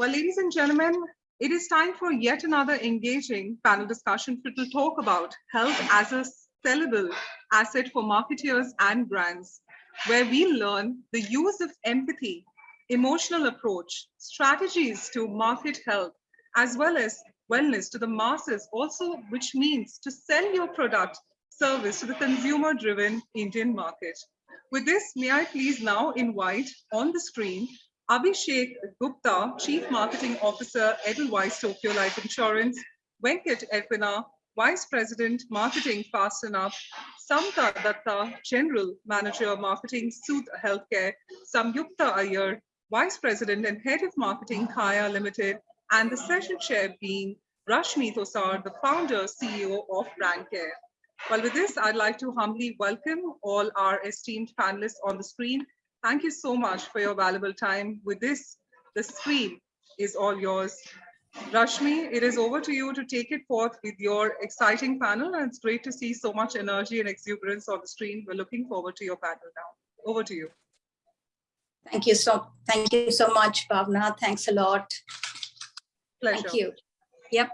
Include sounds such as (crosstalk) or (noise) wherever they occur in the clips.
Well, ladies and gentlemen, it is time for yet another engaging panel discussion to talk about health as a sellable asset for marketeers and brands, where we learn the use of empathy, emotional approach, strategies to market health, as well as wellness to the masses, also which means to sell your product service to the consumer driven Indian market. With this, may I please now invite on the screen Abhishek Gupta, Chief Marketing Officer, Edelweiss Tokyo Life Insurance, Venkat Erpina, Vice President, Marketing Fast&Up, Samta Datta, General Manager, Marketing, Soothe Healthcare, Samyukta Iyer, Vice President and Head of Marketing, Kaya Limited, and the session chair being Rashmi Thosar, the founder, CEO of Brandcare. Well, with this, I'd like to humbly welcome all our esteemed panelists on the screen Thank you so much for your valuable time. With this, the screen is all yours. Rashmi, it is over to you to take it forth with your exciting panel. And it's great to see so much energy and exuberance on the screen. We're looking forward to your panel now. Over to you. Thank you so thank you so much, Bhavna. Thanks a lot. Pleasure. Thank you. Yep.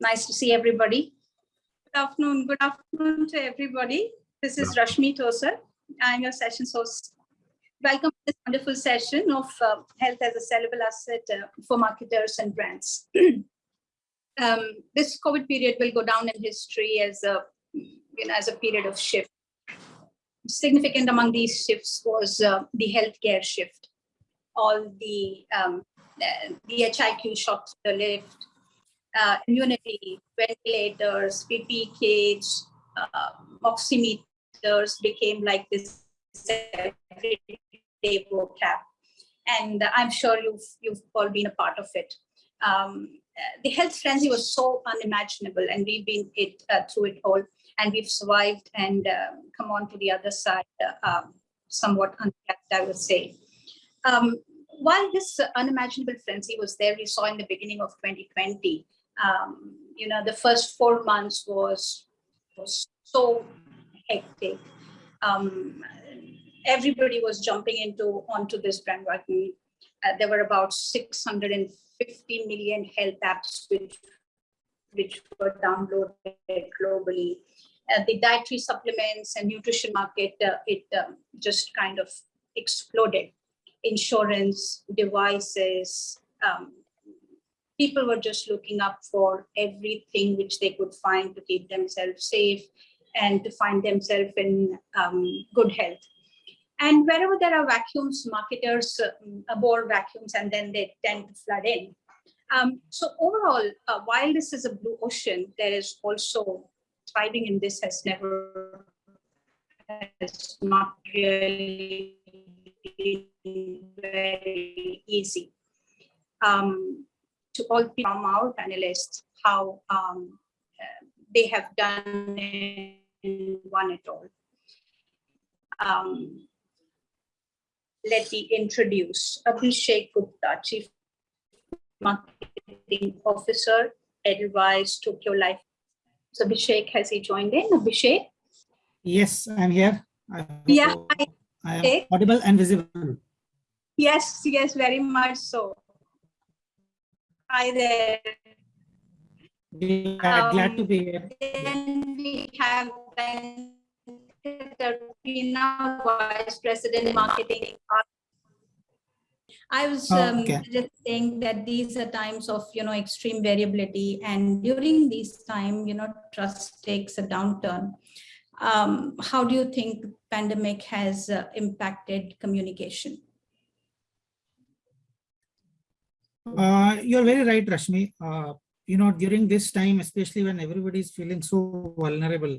Nice to see everybody. Good afternoon. Good afternoon to everybody. This is Rashmi Thosar. I'm your session host welcome to this wonderful session of uh, health as a sellable asset uh, for marketers and brands. (clears throat) um, this COVID period will go down in history as a, you know, as a period of shift. Significant among these shifts was uh, the healthcare shift. All the um, the HCQ shot the lift, uh, immunity, ventilators, PP kits, uh, oximeters became like this day vocab. And I'm sure you've, you've all been a part of it. Um, the health frenzy was so unimaginable and we've been it uh, through it all and we've survived and um, come on to the other side uh, um, somewhat uncapped, I would say. Um, while this unimaginable frenzy was there, we saw in the beginning of 2020, um, you know, the first four months was, was so hectic. Um, everybody was jumping into onto this bandwagon. Uh, there were about 650 million health apps which which were downloaded globally. Uh, the dietary supplements and nutrition market, uh, it um, just kind of exploded. Insurance, devices, um, people were just looking up for everything which they could find to keep themselves safe and to find themselves in um, good health. And wherever there are vacuums, marketers uh, vacuums and then they tend to flood in. Um, so overall, uh, while this is a blue ocean, there is also thriving in this has never, has not really very easy. Um, to all from our panelists, how um, uh, they have done in one it all. Um, let me introduce Abhishek Gupta, Chief Marketing Officer, Edelweiss Tokyo Life. So Abhishek, has he joined in? Abhishek? Yes, I'm here. I yeah. I, I am audible and visible. Yes, yes, very much so. Hi there. Yeah, um, glad to be here. Then we have Ben Tarpina, Vice President Marketing. I was um, okay. just saying that these are times of, you know, extreme variability. And during this time, you know, trust takes a downturn. Um, how do you think pandemic has uh, impacted communication? Uh, you're very right, Rashmi. Uh, you know, during this time, especially when everybody is feeling so vulnerable,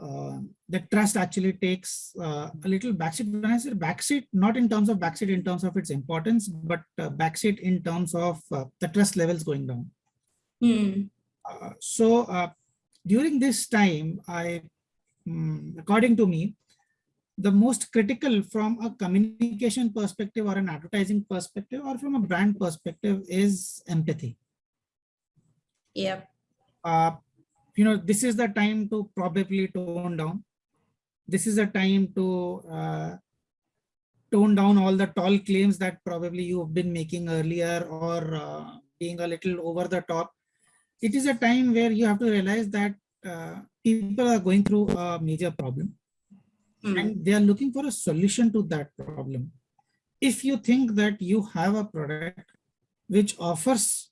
uh, the trust actually takes uh, a little backseat. When I say backseat, not in terms of backseat in terms of its importance, but uh, backseat in terms of uh, the trust levels going down. Mm. so uh, during this time, I, um, according to me, the most critical from a communication perspective or an advertising perspective or from a brand perspective is empathy. Yeah. You know, this is the time to probably tone down. This is a time to uh, tone down all the tall claims that probably you've been making earlier or uh, being a little over the top. It is a time where you have to realize that uh, people are going through a major problem Hmm. and they are looking for a solution to that problem. If you think that you have a product which offers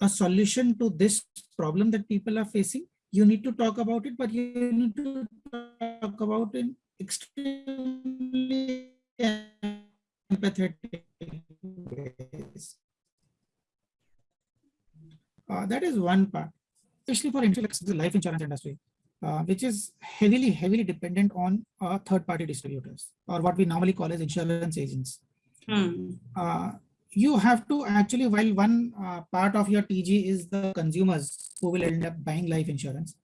a solution to this problem that people are facing, you need to talk about it, but you need to talk about it extremely empathetic ways. Uh, that is one part, especially for insurance, the life insurance industry, uh, which is heavily, heavily dependent on uh, third-party distributors or what we normally call as insurance agents. Hmm. You have to actually, while one uh, part of your TG is the consumers who will end up buying life insurance,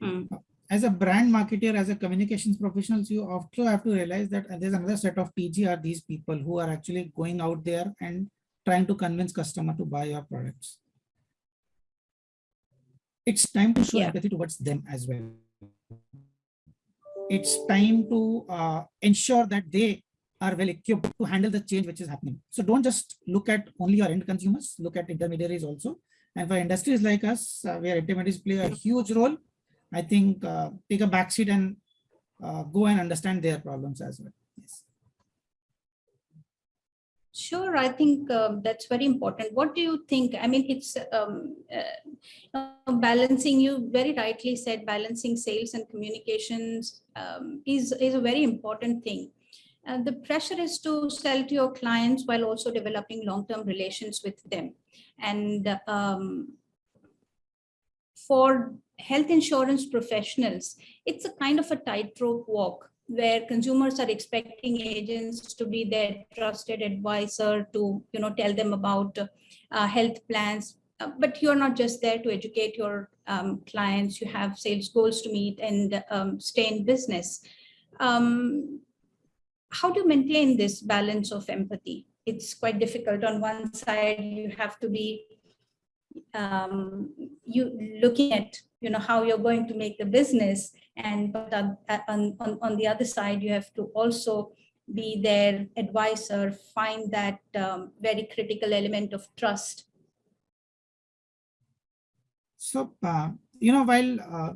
Hmm. as a brand marketer, as a communications professionals, you also have to realize that uh, there's another set of TG are these people who are actually going out there and trying to convince customer to buy your products. It's time to show Yeah. empathy towards them as well. It's time to uh, ensure that they are well equipped to handle the change which is happening. So don't just look at only your end consumers, look at intermediaries also. And for industries like us, uh, where intermediaries play a huge role, I think uh, take a backseat and uh, go and understand their problems as well. Yes. Sure, I think um, that's very important. What do you think? I mean, it's um, uh, balancing, you very rightly said, balancing sales and communications um, is, is a very important thing. And the pressure is to sell to your clients while also developing long-term relations with them. And um, for health insurance professionals, it's a kind of a tightrope walk where consumers are expecting agents to be their trusted advisor to you know tell them about uh, health plans. Uh, but you're not just there to educate your um, clients. You have sales goals to meet and um, stay in business. Um, how do you maintain this balance of empathy? It's quite difficult. On one side you have to be um, you looking at you know how you're going to make the business and but on, on, on, on the other side you have to also be their advisor find that um, very critical element of trust. So, uh, you know, while uh,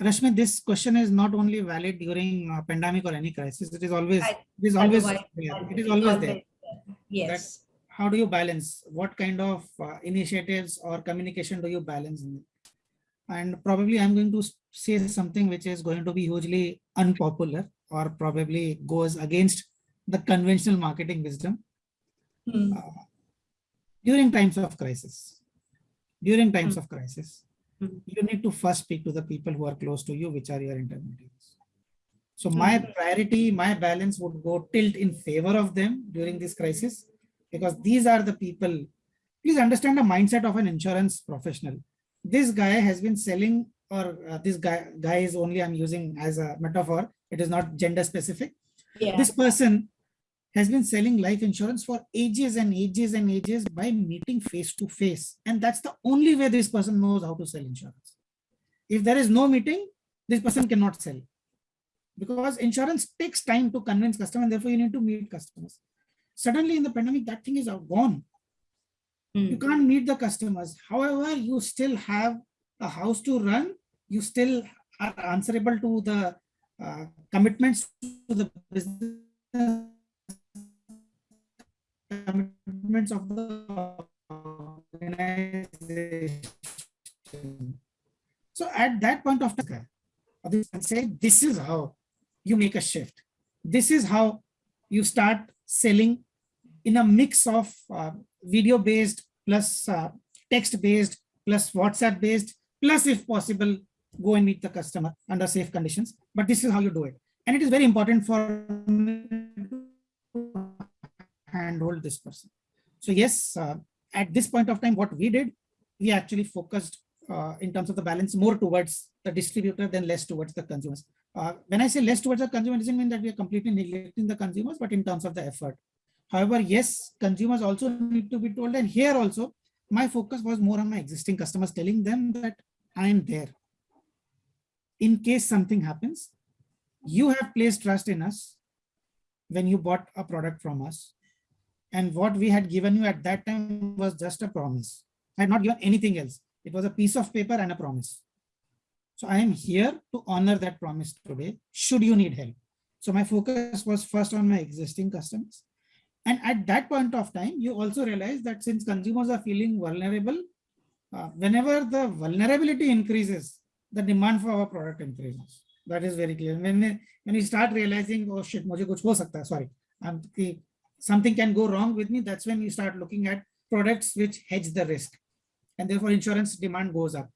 Rashmi, this question is not only valid during uh, pandemic or any crisis, it is always, I- it is always there. It is always there. yes How do you balance? What kind of uh, initiatives or communication do you balance? in? And probably I'm going to say something which is going to be hugely unpopular or probably goes against the conventional marketing wisdom. Hmm. Uh, during times of crisis, during times of crisis. You need to first speak to the people who are close to you, which are your intermediaries. So my priority, my balance would go tilt in favor of them during this crisis, because these are the people. Please understand the mindset of an insurance professional. This guy has been selling, or uh, this guy, guy is only I'm using as a metaphor. It is not gender specific yeah this person has been selling life insurance for ages and ages and ages by meeting face to face. And that's the only way this person knows how to sell insurance. If there is no meeting, this person cannot sell. Because insurance takes time to convince customers, and therefore you need to meet customers. Suddenly in the pandemic, that thing is gone. You Hmm. can't meet the customers. However, you still have a house to run. You still are answerable to the uh, commitments to the business commitments of the organization. So at that point of time, and say this is how you make a shift. This is how you start selling in a mix of uh, video based plus uh, text based plus WhatsApp based plus if possible go and meet the customer under safe conditions. But this is how you do it. And it is very important for handhold this person. So yes, uh, at this point of time, what we did, we actually focused uh, in terms of the balance more towards the distributor than less towards the consumers. Uh, when I say less towards the consumer, it doesn't mean that we are completely neglecting the consumers, but in terms of the effort. However, yes, consumers also need to be told, and here also, my focus was more on my existing customers, telling them that I am there. In case something happens, you have placed trust in us. when you bought a product from us. And what we had given you at that time was just a promise. I had not given anything else. It was a piece of paper and a promise. So I am here to honor that promise today, should you need help. So my focus was first on my existing customers. And at that point of time, you also realize that since consumers are feeling vulnerable, uh, whenever the vulnerability increases, the demand for our product increases. That is very clear. When, when you start realizing, oh shit, mujhe kuch ho sorry, I'm, something can go wrong with me, that's when you start looking at products which hedge the risk. And therefore insurance demand goes up.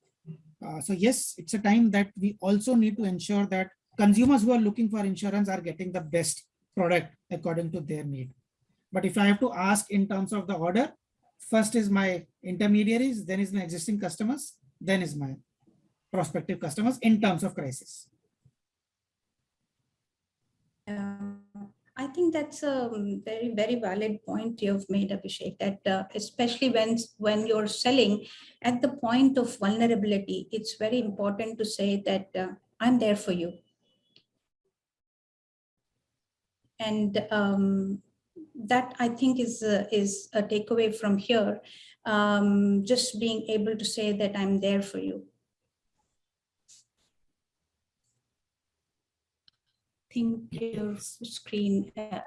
Uh, so yes, it's a time that we also need to ensure that consumers who are looking for insurance are getting the best product according to their need. But if I have to ask in terms of the order, first is my intermediaries, then is my existing customers, then is my prospective customers in terms of crisis. Uh, I think that's a very, very valid point you've made, Abhishek, that uh, especially when, when you're selling at the point of vulnerability, it's very important to say that uh, I'm there for you. And um, that I think is, uh, is a takeaway from here. Um, just being able to say that I'm there for you. Think your screen. Uh,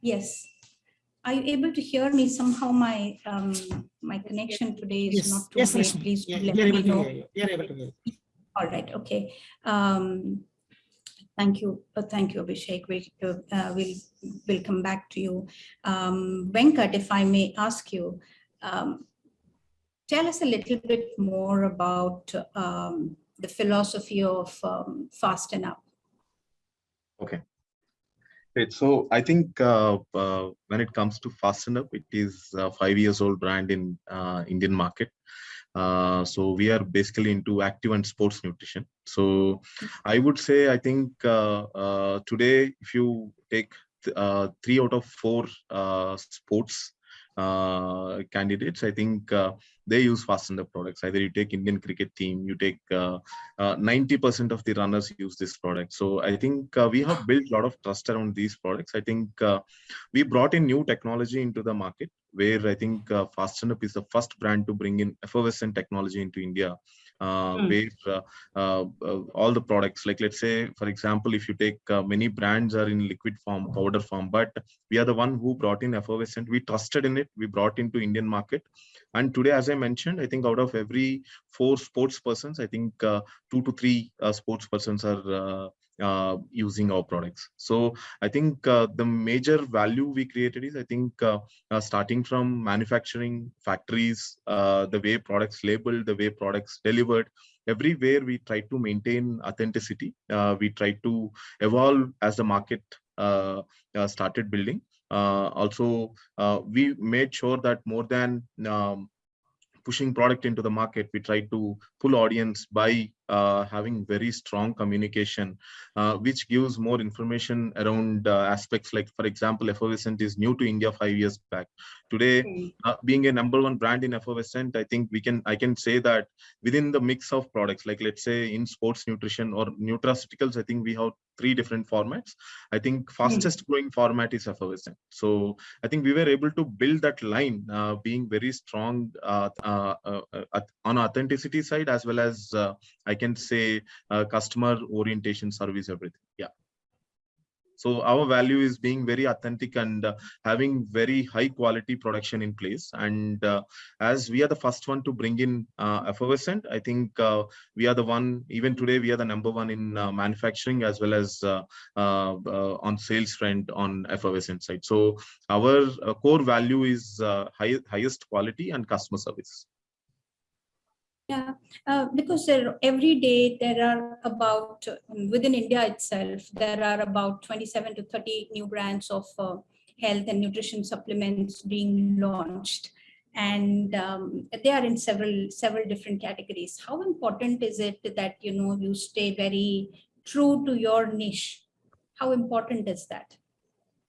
yes. Are you able to hear me? Somehow my um, my connection today is Yes, not too yes, great. Rashmi. Please Yeah, let me know. you. You're able to hear. you. All right, okay. Um, Thank you, uh, thank you, Abhishek. We, uh, uh, we'll, we'll come back to you. Um, Venkat, if I may ask you, um, tell us a little bit more about um, the philosophy of um, Fast and Up. Okay. Great. So I think uh, uh, when it comes to Fast&Up, it is a five years old brand in uh, Indian market. Uh, so we are basically into active and sports nutrition. So I would say I think uh, uh, today, if you take th- uh, three out of four uh, sports uh, candidates, I think uh, they use Fast&Up products. Either you take Indian cricket team, you take uh, 90% of the runners use this product. So I think uh, we have built a lot of trust around these products. I think uh, we brought in new technology into the market where I think uh, is the first brand to bring in effervescent technology into India. Uh, Mm. where uh, uh, all the products. Like let's say for example if you take uh, many brands are in liquid form powder form but we are the one who brought in effervescent. We trusted in it. We brought into indian market. And today as i mentioned i think out of every four sports persons i think uh, two to three uh, sports persons are uh, using our products. So i think uh, the major value we created is i think uh, uh, starting from manufacturing factories uh, the way products labeled the way products delivered everywhere we try to maintain authenticity. Uh, we try to evolve as the market started building. Also we made sure that more than um, pushing product into the market we try to pull audience by uh, having very strong communication uh, which gives more information around uh, aspects like for example effervescent is new to india five years back. Today uh, being a number one brand in effervescent i think we can i can say that within the mix of products like let's say in sports nutrition or nutraceuticals i think we have three different formats. I think fastest growing format is effervescent. So i think we were able to build that line uh, being very strong uh, uh, uh, uh, on authenticity side as well as uh, i can say uh, customer orientation service everything. Yeah. So our value is being very authentic and uh, having very high quality production in place. And uh, as we are the first one to bring in uh, effervescent i think uh, we are the one even today we are the number one in uh, manufacturing as well as uh, on sales front on effervescent side. So our core value is high, highest quality and customer service Yeah, uh, because there, every day there are about, um, within India itself, there are about 27 to 30 new brands of uh, health and nutrition supplements being launched. And um, they are in several, several different categories. How important is it that, you know, you stay very true to your niche? How important is that?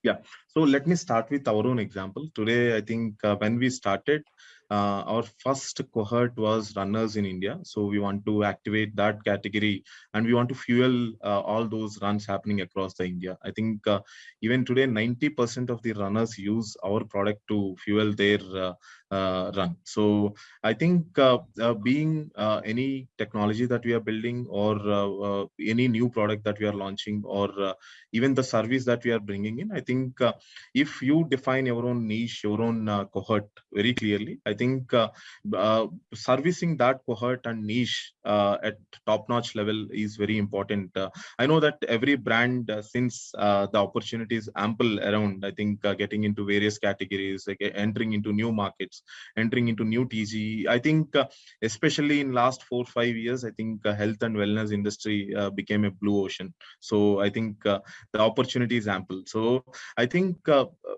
Yeah, so let me start with our own example. Today, I think uh, when we started, uh, our first cohort was runners in India. So we want to activate that category and we want to fuel uh, all those runs happening across the India. I think uh, even today, 90% of the runners use our product to fuel their uh, uh, run. So I think uh, being any technology that we are building or any new product that we are launching or even the service that we are bringing in, I think if you define your own niche, your own cohort very clearly, I think uh, uh, servicing that cohort and niche uh, at top-notch level is very important. Uh, I know that every brand, uh, since uh, the opportunity is ample around, I think getting into various categories, like entering into new markets, entering into new TG. I think especially in last four, five years, I think health and wellness industry became a blue ocean. So I think the opportunity is ample. So I think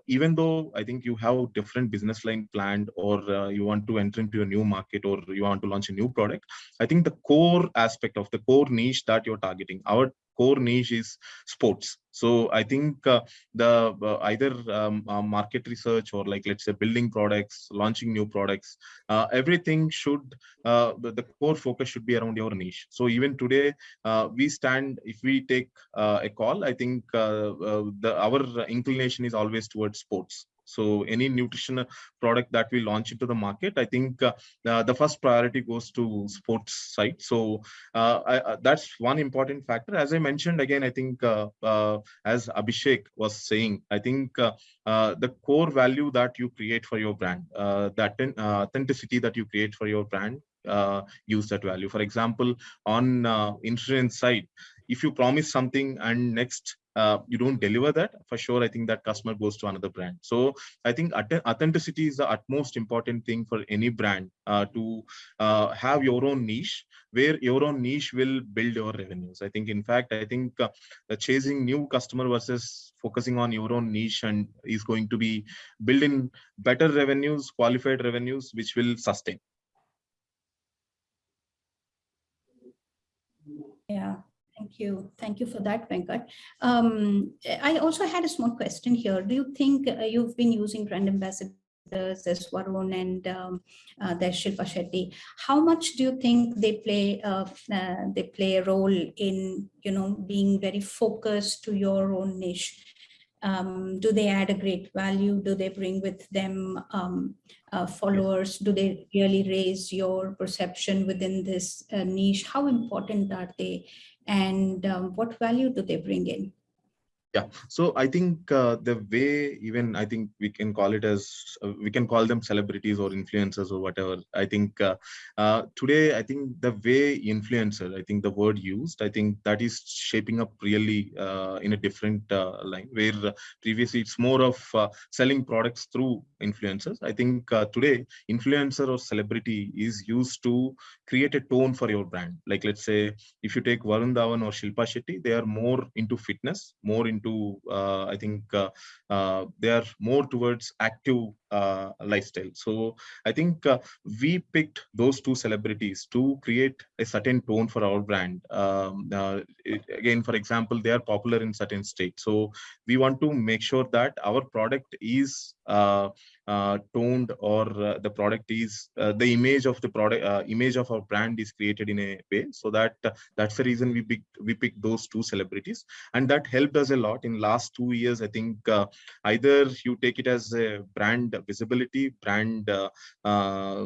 even though I think you have different business line planned or you want to enter into a new market or you want to launch a new product, I think the core aspect of the core niche that you're targeting, our core niche is sports. So I think uh, the uh, either um, uh, market research or like let's say building products, launching new products, uh, everything should uh, the, core focus should be around your niche. So even today, uh, we stand if we take uh, a call, I think uh, uh, the our inclination is always towards sports. So any nutritional product that we launch into the market, I think uh, the, the first priority goes to sports side. So uh, I, uh, that's one important factor. As I mentioned again, I think uh, uh, as Abhishek was saying, I think uh, uh, the core value that you create for your brand, uh, that uh, authenticity that you create for your brand, uh, use that value. For example, on uh, insurance side, if you promise something and next uh, you don't deliver that, for sure, I think that customer goes to another brand. So I think authenticity is the utmost important thing for any brand uh, to uh, have your own niche where your own niche will build your revenues. I think, in fact, I think uh, chasing new customer versus focusing on your own niche and is going to be building better revenues, qualified revenues, which will sustain. Yeah, thank you. Thank you for that, Venkat. Um, I also had a small question here. Do you think uh, you've been using brand ambassadors as Varun and um, uh, Shilpa Shetty? How much do you think they play uh, uh, they play a role in you know being very focused to your own niche? Um, do they add a great value? Do they bring with them um, uh, followers? Do they really raise your perception within this uh, niche? How important are they? And um, what value do they bring in? Yeah, so I think uh, the way even I think we can call it as uh, we can call them celebrities or influencers or whatever. I think uh, uh, today I think the way influencer, I think the word used, I think that is shaping up really uh, in a different uh, line where previously it's more of selling products through influencers. I think today influencer or celebrity is used to create a tone for your brand. Like let's say if you take Varun Dhawan or Shilpa Shetty, they are more into fitness, more into uh, I think uh, uh, they are more towards active lifestyle. So I think we picked those two celebrities to create a certain tone for our brand. Um, it- again, for example, they are popular in certain states. So we want to make sure that our product is toned or uh, the product is uh, the image of the product uh, image of our brand is created in a way. So that uh, that's the reason we picked we picked those two celebrities. And that helped us a lot in last two years i think uh, either you take it as a brand visibility brand uh, uh,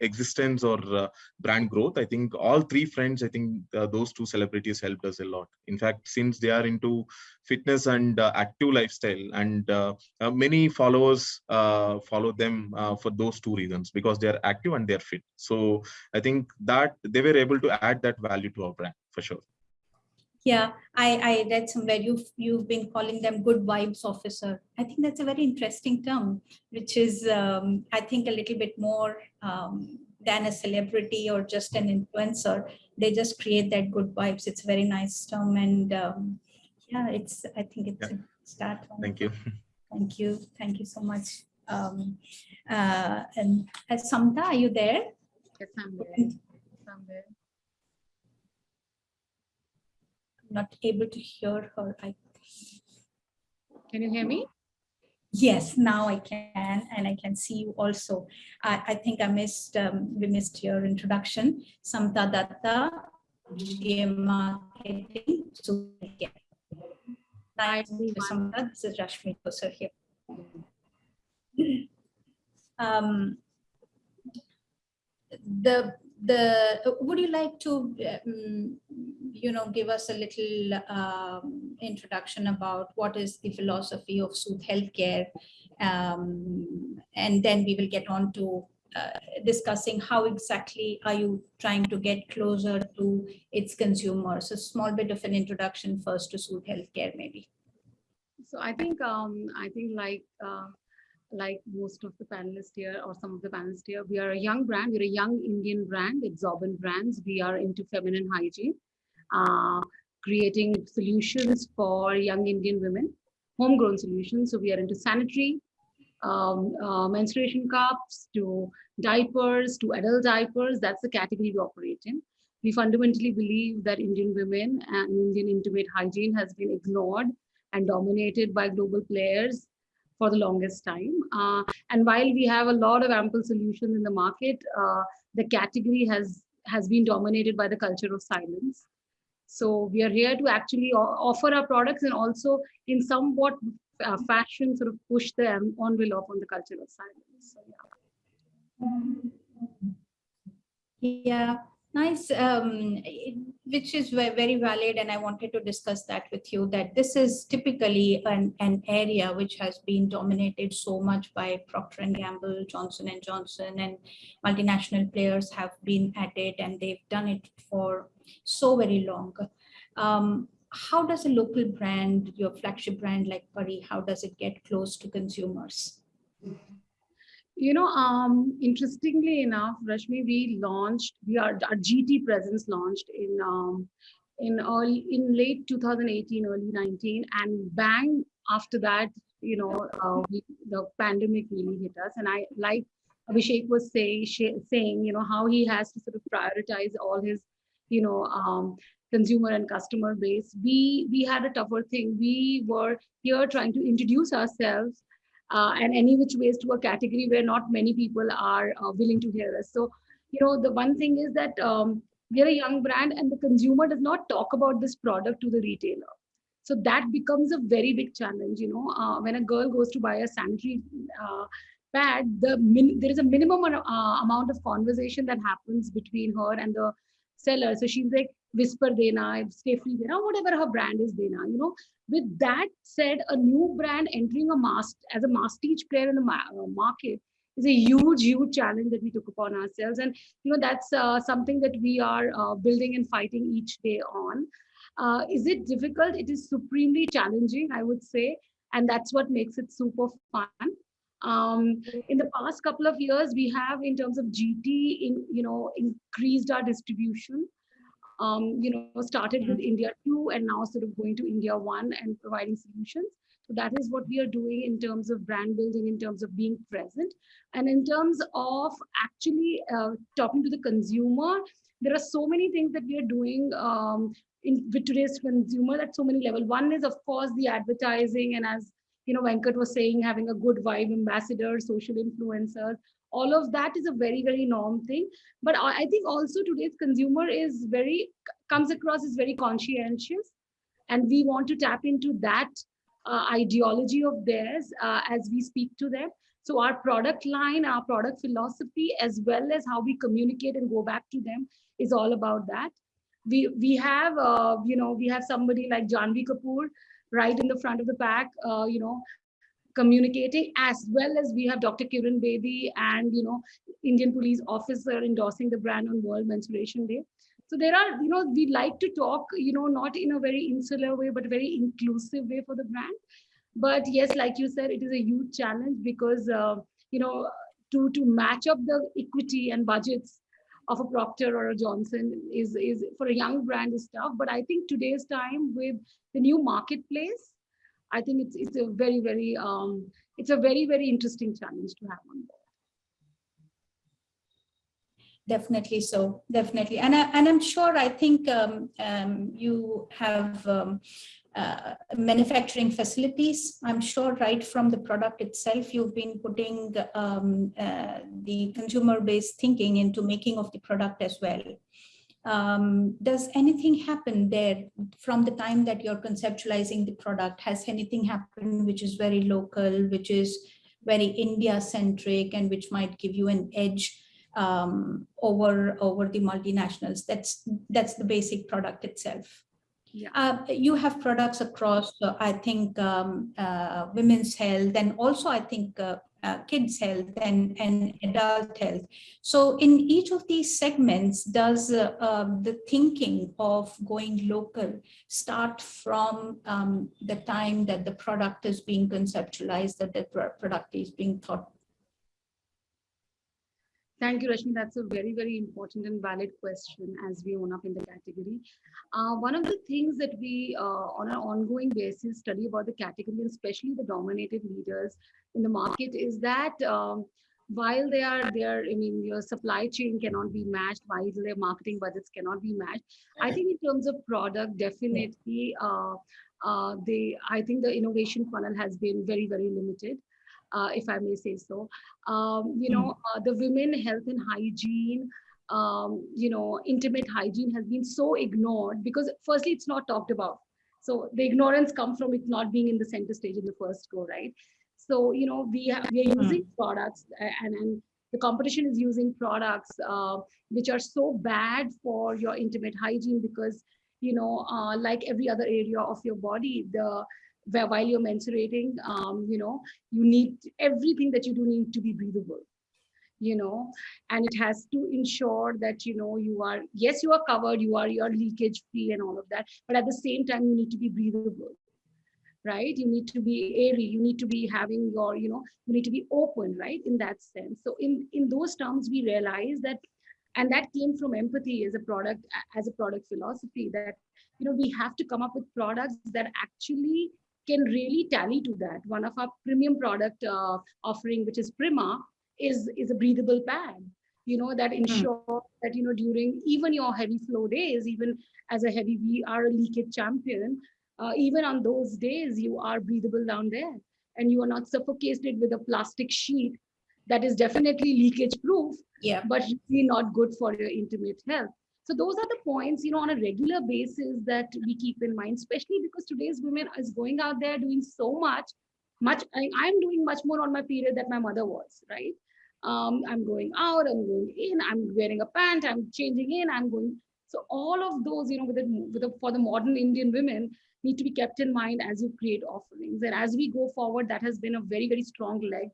existence or uh, brand growth. I think all three friends i think uh, those two celebrities helped us a lot. In fact since they are into fitness and uh, active lifestyle and uh, uh, many followers follow them for those two reasons because they are active and they are fit so i think that they were able to add that value to our brand for sure Yeah, I, I read somewhere you've you've been calling them good vibes officer. I think that's a very interesting term, which is um, I think a little bit more um, than a celebrity or just an influencer. They just create that good vibes. It's a very nice term, and um, yeah, it's I think it's a start. thank you (laughs) Thank you, thank you so much. Um, uh, and uh, Samta, are you there? Yes, I'm there. I'm there. Not able to hear her. I Can you hear me? Yes, now I can, and I can see you also. I, I think I missed, um, we missed your introduction. Samta Datta, GM Marketing. So, Samta. This is Rashmi here. Um, the, the, would you like to, um, you know, give us a little um, introduction about what is the philosophy of Soothe Healthcare? Um, and then we will get on to uh, discussing how exactly are you trying to get closer to its consumers? A small bit of an introduction first to Soothe Healthcare, maybe. So I think, um, I think like, uh, like most of the panelists here or some of the panelists here, we are a young brand. We're a young Indian brand, Exorbitant Brands. We are into feminine hygiene, uh, creating solutions for young Indian women, homegrown solutions. So we are into sanitary, um, uh, menstruation cups, to diapers, to adult diapers. That's the category we operate in. We fundamentally believe that Indian women and Indian intimate hygiene has been ignored and dominated by global players for the longest time. Uh, and while we have a lot of ample solutions in the market, uh, the category has, has been dominated by the culture of silence. So we are here to actually offer our products and also in somewhat uh, fashion sort of push the envelope on the culture of silence. So, yeah. yeah. Nice, um, which is very valid. And I wanted to discuss that with you that this is typically an, an area which has been dominated so much by Procter & Gamble, Johnson & Johnson and multinational players have been at it and they've done it for so very long. Um, how does a local brand, your flagship brand like Paree, how does it get close to consumers? You know, um, interestingly enough, Rashmi, we launched, we are our GT presence launched in um, in early in late 2018, early 19, and bang after that, you know, uh, we, the pandemic really hit us. And I like Abhishek was say, saying, you know, how he has to sort of prioritize all his, you know, um, consumer and customer base. We we had a tougher thing. We were here trying to introduce ourselves uh, and any which ways to a category where not many people are uh, willing to hear us. So, you know, the one thing is that um, we're a young brand and the consumer does not talk about this product to the retailer. So that becomes a very big challenge, you know, uh, when a girl goes to buy a sanitary uh, pad, the there is a minimum uh, amount of conversation that happens between her and the seller. So she's like, whisper dena, Stayfree dena, whatever her brand is dena, you know. With that said, a new brand entering a mass as a masstige player in the uh, market is a huge, huge challenge that we took upon ourselves. And, you know, that's uh, something that we are uh, building and fighting each day on. Uh, is it difficult? It is supremely challenging, I would say. And that's what makes it super fun. Um, in the past couple of years, we have, in terms of GT, in, you know, increased our distribution um, you know, started with India 2 and now sort of going to India 1 and providing solutions. So that is what we are doing in terms of brand building, in terms of being present. And in terms of actually uh, talking to the consumer, there are so many things that we are doing um, in with today's consumer at so many levels. One is, of course, the advertising. And as you know, Venkat was saying, having a good vibe ambassador, social influencers, all of that is a very very norm thing. But i think also today's consumer is very comes across as very conscientious and we want to tap into that uh, ideology of theirs uh, as we speak to them. So our product line our product philosophy as well as how we communicate and go back to them is all about that. We we have uh, you know we have somebody like Janhvi Kapoor right in the front of the pack uh, you know communicating as well as we have Dr. Kiran Bedi and, you know, Indian police officer endorsing the brand on World Menstruation Day. So there are, you know, we like to talk, you know, not in a very insular way, but very inclusive way for the brand. But yes, like you said, it is a huge challenge because, uh, you know, to, to match up the equity and budgets of a Procter or a Johnson is, is for a young brand is tough. But I think today's time with the new marketplace, I think it's it's a very very um, it's a very very interesting challenge to have on board. Definitely so, definitely, and I, and I'm sure I think um, um, you have um, uh, manufacturing facilities. I'm sure right from the product itself, you've been putting um, uh, the consumer-based thinking into making of the product as well. Um, does anything happen there from the time that you're conceptualizing the product? Has anything happened which is very local, which is very India-centric and which might give you an edge um, over, over the multinationals? That's, that's the basic product itself. Yeah. Uh, you have products across, uh, I think, um, uh, women's health and also I think uh, uh, kids health and, and adult health. So in each of these segments, does uh, um, the thinking of going local start from um, the time that the product is being conceptualized, that the product is being thought Thank you, Rashmi. That's a very, very important and valid question as we own up in the category. Uh, one of the things that we, uh, on an ongoing basis, study about the category, and especially the dominated leaders in the market, is that um, while they are there, I mean, your supply chain cannot be matched, while their marketing budgets cannot be matched. I think in terms of product, definitely, uh, uh, they, I think the innovation funnel has been very, very limited uh, if I may say so. Um, you know, uh, the women health and hygiene, um, you know, intimate hygiene has been so ignored because firstly, it's not talked about. So the ignorance comes from it not being in the center stage in the first go, right? So, you know, we, have, we are using products and, and the competition is using products uh, which are so bad for your intimate hygiene because, you know, uh, like every other area of your body, the where while you're menstruating, um, you know, you need everything that you do need to be breathable, you know, and it has to ensure that, you know, you are, yes, you are covered, you are, you are leakage free and all of that, but at the same time, you need to be breathable, right? You need to be airy, you need to be having your, you know, you need to be open, right? In that sense. So in, in those terms, we realize that, and that came from empathy as a product, as a product philosophy that, you know, we have to come up with products that actually can really tally to that. One of our premium product uh, offering, which is Prima, is, is a breathable pad, you know, that ensure mm. that, you know, during even your heavy flow days, even as a heavy, we are a leakage champion, uh, even on those days, you are breathable down there and you are not suffocated with a plastic sheet that is definitely leakage proof, yeah. but really not good for your intimate health. So those are the points, you know, on a regular basis that we keep in mind, especially because today's women is going out there doing so much, much, I, I'm doing much more on my period that my mother was, right? Um, I'm going out, I'm going in, I'm wearing a pant, I'm changing in, I'm going. So all of those, you know, with the, with the, for the modern Indian women need to be kept in mind as you create offerings. And as we go forward, that has been a very, very strong leg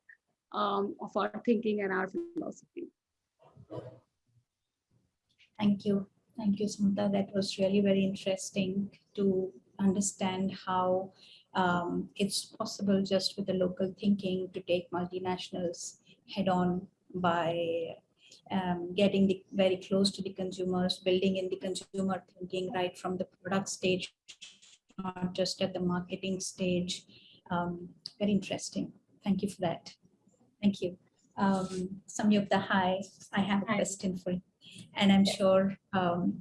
um, of our thinking and our philosophy. Thank you. Thank you, Samantha. That was really very interesting to understand how um, it's possible just with the local thinking to take multinationals head on by um, getting the, very close to the consumers, building in the consumer thinking right from the product stage, not just at the marketing stage. Um, very interesting. Thank you for that. Thank you. Um, Samyukta, hi. I have a Hi. question for you and I'm sure um,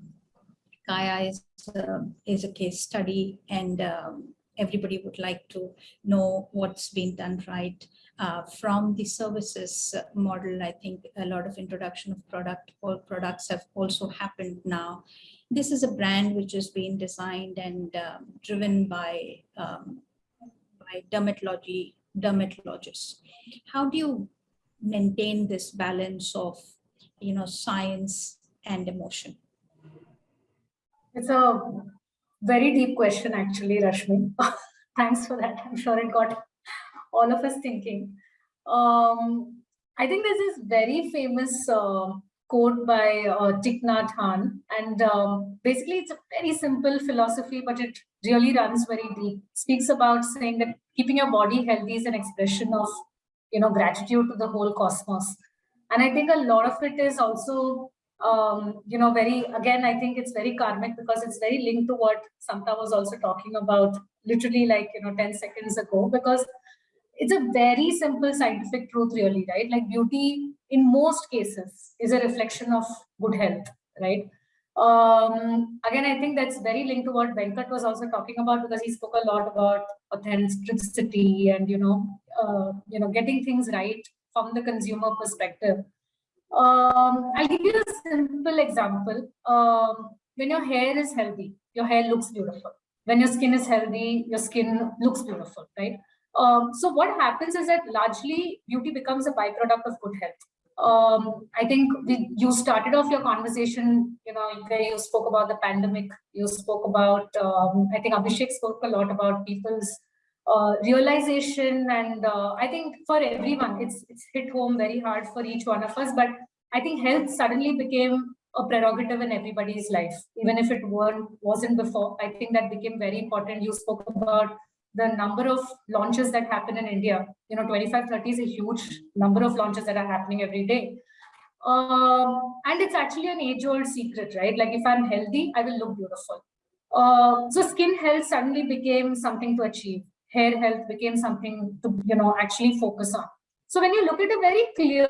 Kaya is, uh, is a case study and um, everybody would like to know what's been done right. Uh, from the services model, I think a lot of introduction of product or products have also happened now. This is a brand which has been designed and um, driven by, um, by dermatology, dermatologists. How do you maintain this balance of you know, science and emotion? It's a very deep question, actually, Rashmi. (laughs) Thanks for that. I'm sure it got all of us thinking. Um, I think there's this very famous uh, quote by uh, Thich Nhat Hanh, and um, basically it's a very simple philosophy, but it really runs very deep. It speaks about saying that keeping your body healthy is an expression of, you know, gratitude to the whole cosmos and i think a lot of it is also um, you know very again i think it's very karmic because it's very linked to what samta was also talking about literally like you know 10 seconds ago because it's a very simple scientific truth really right? Like beauty in most cases is a reflection of good health right? Um, again, I think that's very linked to what Venkat was also talking about because he spoke a lot about authenticity and you know, uh, you know, getting things right from the consumer perspective. Um, I'll give you a simple example. Um, when your hair is healthy, your hair looks beautiful. When your skin is healthy, your skin looks beautiful, right? Um, so what happens is that largely beauty becomes a byproduct of good health. Um, I think we, you started off your conversation, you know, where you spoke about the pandemic. You spoke about, um, I think Abhishek spoke a lot about people's uh, realization. And uh, I think for everyone, it's, it's hit home very hard for each one of us. But I think health suddenly became a prerogative in everybody's life, even if it weren't, wasn't before. I think that became very important. You spoke about the number of launches that happen in India, you know, 25, 30 is a huge number of launches that are happening every day. Um, and it's actually an age-old secret, right? Like if I'm healthy, I will look beautiful. Uh, so skin health suddenly became something to achieve. Hair health became something to, you know, actually focus on. So when you look at a very clear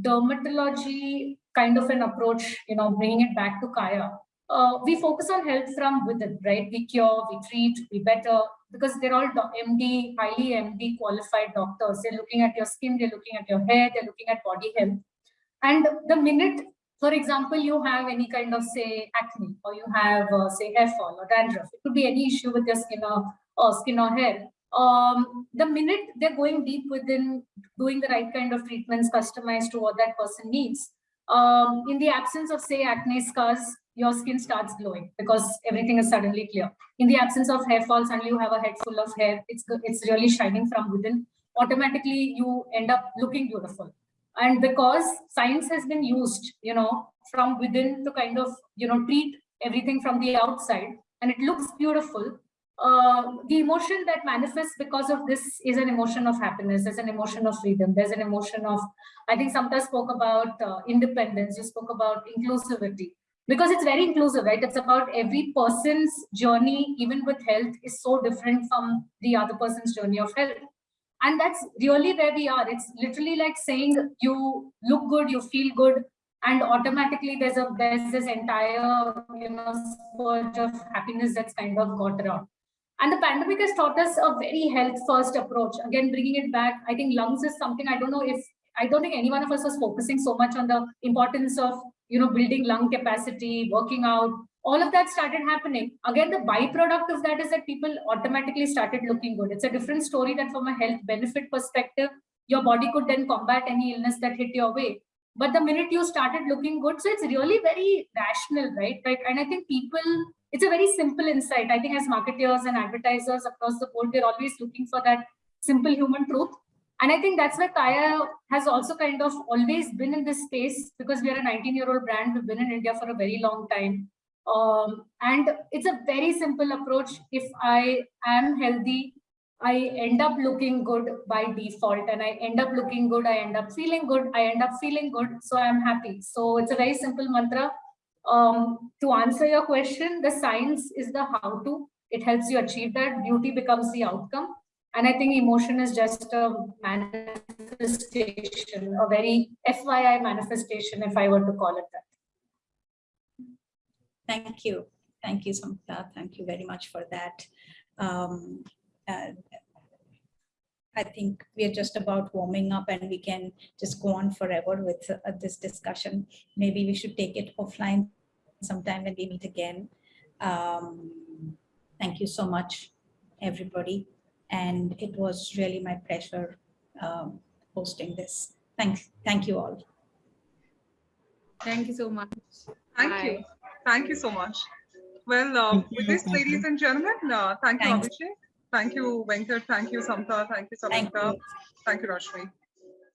dermatology kind of an approach, you know, bringing it back to Kaya, uh, we focus on health from within, right? We cure, we treat, we better, because they're all MD, highly MD qualified doctors. They're looking at your skin, they're looking at your hair, they're looking at body health. And the minute, for example, you have any kind of say acne, or you have uh, say hair fall or dandruff, it could be any issue with your skin or, or skin or hair. Um, the minute they're going deep within doing the right kind of treatments customized to what that person needs, um, in the absence of say acne scars, your skin starts glowing because everything is suddenly clear. In the absence of hair fall, suddenly you have a head full of hair. It's, it's really shining from within. Automatically, you end up looking beautiful. And because science has been used, you know, from within to kind of, you know, treat everything from the outside, and it looks beautiful, uh, the emotion that manifests because of this is an emotion of happiness, there's an emotion of freedom, there's an emotion of, I think Samta spoke about uh, independence, you spoke about inclusivity because it's very inclusive, right? It's about every person's journey, even with health, is so different from the other person's journey of health. And that's really where we are. It's literally like saying you look good, you feel good, and automatically there's a there's this entire you know spurge of happiness that's kind of got around. And the pandemic has taught us a very health first approach. Again, bringing it back, I think lungs is something I don't know if I don't think any one of us was focusing so much on the importance of you know, building lung capacity, working out, all of that started happening. Again, the byproduct of that is that people automatically started looking good. It's a different story that from a health benefit perspective, your body could then combat any illness that hit your way. But the minute you started looking good, so it's really very rational, right? Like, and I think people, it's a very simple insight. I think as marketers and advertisers across the board, we're always looking for that simple human truth and I think that's where Kaya has also kind of always been in this space because we are a 19 year old brand. We've been in India for a very long time. Um, and it's a very simple approach. If I am healthy, I end up looking good by default and I end up looking good. I end up feeling good. I end up feeling good. So I'm happy. So it's a very simple mantra. Um, to answer your question, the science is the how to. It helps you achieve that. Beauty becomes the outcome. And I think emotion is just a manifestation, a very FYI manifestation, if I were to call it that. Thank you. Thank you, Samta. Thank you very much for that. Um, uh, I think we are just about warming up and we can just go on forever with uh, this discussion. Maybe we should take it offline sometime when we meet again. Um, thank you so much, everybody and it was really my pleasure um, hosting this. Thank, thank you all. Thank you so much. Thank Bye. you. Thank you so much. Well, uh, with this, ladies and gentlemen, uh, thank you, Abhishek. Thank you, Venkat. Thank you, Samta. Thank you, Samantha. Thank you, Rashmi.